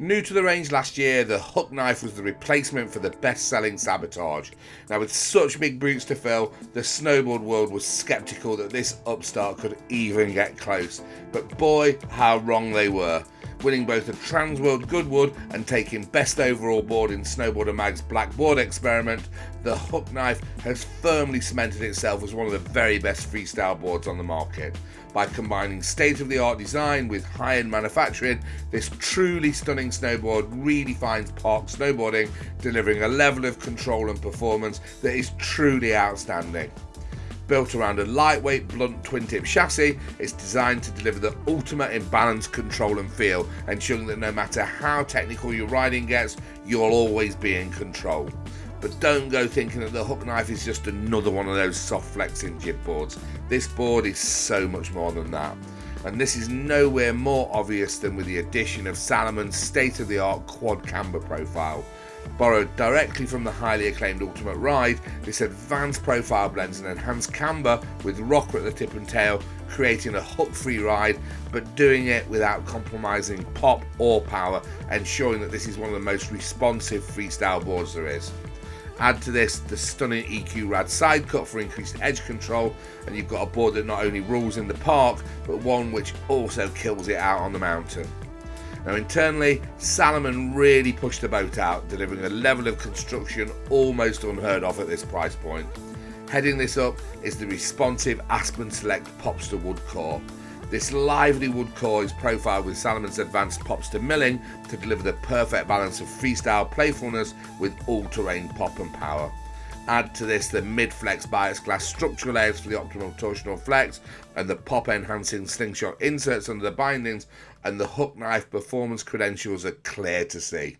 New to the range last year, the Huck Knife was the replacement for the best-selling Sabotage. Now with such big boots to fill, the snowboard world was sceptical that this upstart could even get close. But boy, how wrong they were. Winning both the Transworld Goodwood and taking best overall board in Snowboarder Mag's Black Board experiment, the Huck Knife has firmly cemented itself as one of the very best freestyle boards on the market. By combining state-of-the-art design with high-end manufacturing, this truly stunning snowboard really redefines park snowboarding, delivering a level of control and performance that is truly outstanding. Built around a lightweight blunt twin tip chassis, it's designed to deliver the ultimate in balance, control and feel, ensuring that no matter how technical your riding gets, you'll always be in control. But don't go thinking that the Huck Knife is just another one of those soft flexing jib boards. This board is so much more than that. And this is nowhere more obvious than with the addition of Salomon's state-of-the-art quad camber profile. Borrowed directly from the highly acclaimed Ultimate Ride, this advanced profile blends an enhanced camber with rocker at the tip and tail, creating a hook-free ride, but doing it without compromising pop or power, ensuring that this is one of the most responsive freestyle boards there is. Add to this the stunning EQ Rad side cut for increased edge control and you've got a board that not only rules in the park but one which also kills it out on the mountain. Now internally, Salomon really pushed the boat out, delivering a level of construction almost unheard of at this price point. Heading this up is the responsive Aspen Select Popster wood core. This lively wood core is profiled with Salomon's advanced Popster milling to deliver the perfect balance of freestyle playfulness with all-terrain pop and power. Add to this the mid-flex bias glass structural layers for the optimal torsional flex and the pop enhancing slingshot inserts under the bindings and the Huck Knife performance credentials are clear to see.